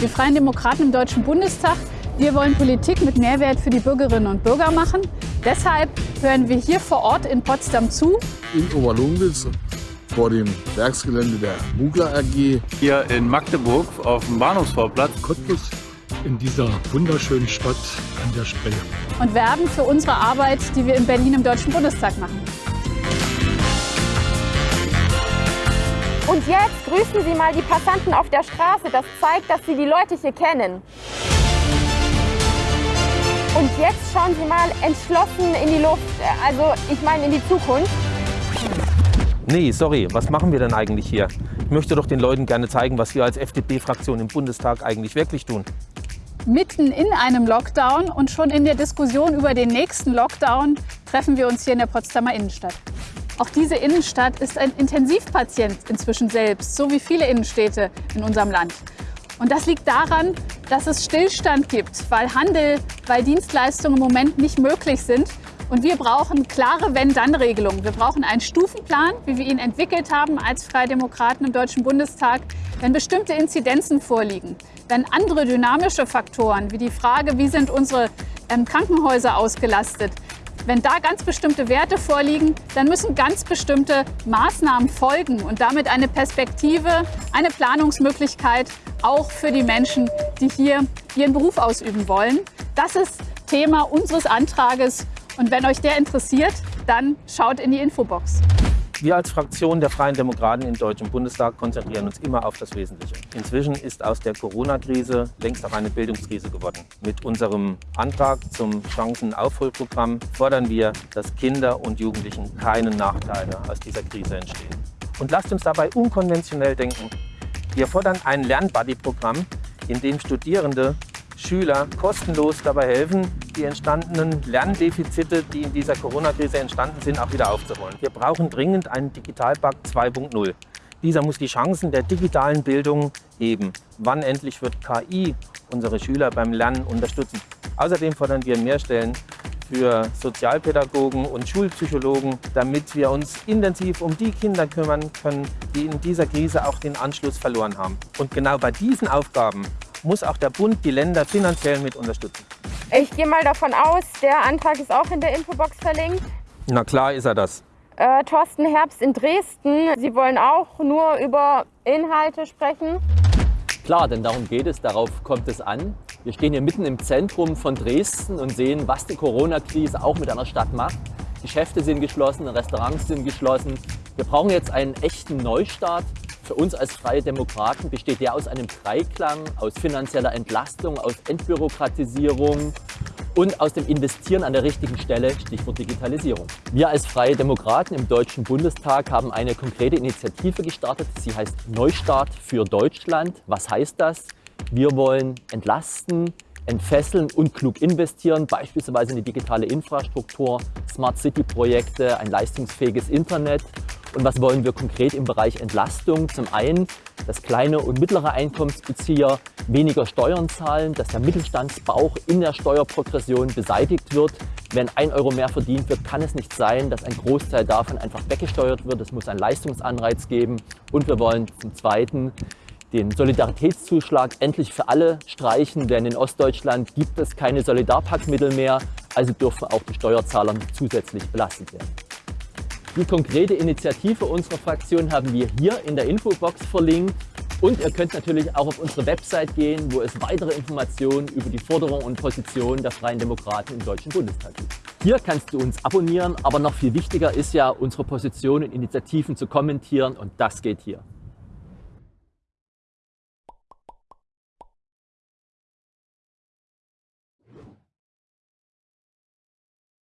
Wir Freien Demokraten im Deutschen Bundestag, wir wollen Politik mit Mehrwert für die Bürgerinnen und Bürger machen. Deshalb hören wir hier vor Ort in Potsdam zu. In Oberlungwitz vor dem Werksgelände der Mugler AG. Hier in Magdeburg auf dem Bahnhofsvorplatz. Cottbus in dieser wunderschönen Stadt an der Spree. Und werben für unsere Arbeit, die wir in Berlin im Deutschen Bundestag machen. Und jetzt grüßen Sie mal die Passanten auf der Straße. Das zeigt, dass Sie die Leute hier kennen. Und jetzt schauen Sie mal entschlossen in die Luft, also ich meine in die Zukunft. Nee, sorry, was machen wir denn eigentlich hier? Ich möchte doch den Leuten gerne zeigen, was wir als FDP-Fraktion im Bundestag eigentlich wirklich tun. Mitten in einem Lockdown und schon in der Diskussion über den nächsten Lockdown treffen wir uns hier in der Potsdamer Innenstadt. Auch diese Innenstadt ist ein Intensivpatient inzwischen selbst, so wie viele Innenstädte in unserem Land. Und das liegt daran, dass es Stillstand gibt, weil Handel, weil Dienstleistungen im Moment nicht möglich sind. Und wir brauchen klare Wenn-Dann-Regelungen. Wir brauchen einen Stufenplan, wie wir ihn entwickelt haben als Freie Demokraten im Deutschen Bundestag, wenn bestimmte Inzidenzen vorliegen, wenn andere dynamische Faktoren, wie die Frage, wie sind unsere ähm, Krankenhäuser ausgelastet, wenn da ganz bestimmte Werte vorliegen, dann müssen ganz bestimmte Maßnahmen folgen und damit eine Perspektive, eine Planungsmöglichkeit auch für die Menschen, die hier ihren Beruf ausüben wollen. Das ist Thema unseres Antrages und wenn euch der interessiert, dann schaut in die Infobox. Wir als Fraktion der Freien Demokraten im Deutschen Bundestag konzentrieren uns immer auf das Wesentliche. Inzwischen ist aus der Corona-Krise längst auch eine Bildungskrise geworden. Mit unserem Antrag zum Chancenaufholprogramm fordern wir, dass Kinder und Jugendlichen keine Nachteile aus dieser Krise entstehen. Und lasst uns dabei unkonventionell denken. Wir fordern ein Lernbuddy-Programm, in dem Studierende Schüler kostenlos dabei helfen, die entstandenen Lerndefizite, die in dieser Corona-Krise entstanden sind, auch wieder aufzuholen. Wir brauchen dringend einen Digitalpakt 2.0. Dieser muss die Chancen der digitalen Bildung heben. Wann endlich wird KI unsere Schüler beim Lernen unterstützen? Außerdem fordern wir mehr Stellen für Sozialpädagogen und Schulpsychologen, damit wir uns intensiv um die Kinder kümmern können, die in dieser Krise auch den Anschluss verloren haben. Und genau bei diesen Aufgaben muss auch der Bund die Länder finanziell mit unterstützen. Ich gehe mal davon aus, der Antrag ist auch in der Infobox verlinkt. Na klar ist er das. Äh, Thorsten Herbst in Dresden, Sie wollen auch nur über Inhalte sprechen? Klar, denn darum geht es, darauf kommt es an. Wir stehen hier mitten im Zentrum von Dresden und sehen, was die Corona-Krise auch mit einer Stadt macht. Geschäfte sind geschlossen, Restaurants sind geschlossen. Wir brauchen jetzt einen echten Neustart für uns als Freie Demokraten besteht der aus einem Dreiklang, aus finanzieller Entlastung, aus Entbürokratisierung und aus dem Investieren an der richtigen Stelle, Stichwort Digitalisierung. Wir als Freie Demokraten im Deutschen Bundestag haben eine konkrete Initiative gestartet. Sie heißt Neustart für Deutschland. Was heißt das? Wir wollen entlasten, entfesseln und klug investieren, beispielsweise in die digitale Infrastruktur, Smart City Projekte, ein leistungsfähiges Internet und was wollen wir konkret im Bereich Entlastung? Zum einen, dass kleine und mittlere Einkommensbezieher weniger Steuern zahlen, dass der Mittelstandsbauch in der Steuerprogression beseitigt wird. Wenn ein Euro mehr verdient wird, kann es nicht sein, dass ein Großteil davon einfach weggesteuert wird. Es muss einen Leistungsanreiz geben. Und wir wollen zum Zweiten den Solidaritätszuschlag endlich für alle streichen, denn in Ostdeutschland gibt es keine Solidarpaktmittel mehr, also dürfen auch die Steuerzahler zusätzlich belastet werden. Die konkrete Initiative unserer Fraktion haben wir hier in der Infobox verlinkt. Und ihr könnt natürlich auch auf unsere Website gehen, wo es weitere Informationen über die Forderungen und Positionen der Freien Demokraten im Deutschen Bundestag gibt. Hier kannst du uns abonnieren, aber noch viel wichtiger ist ja, unsere Positionen und Initiativen zu kommentieren und das geht hier.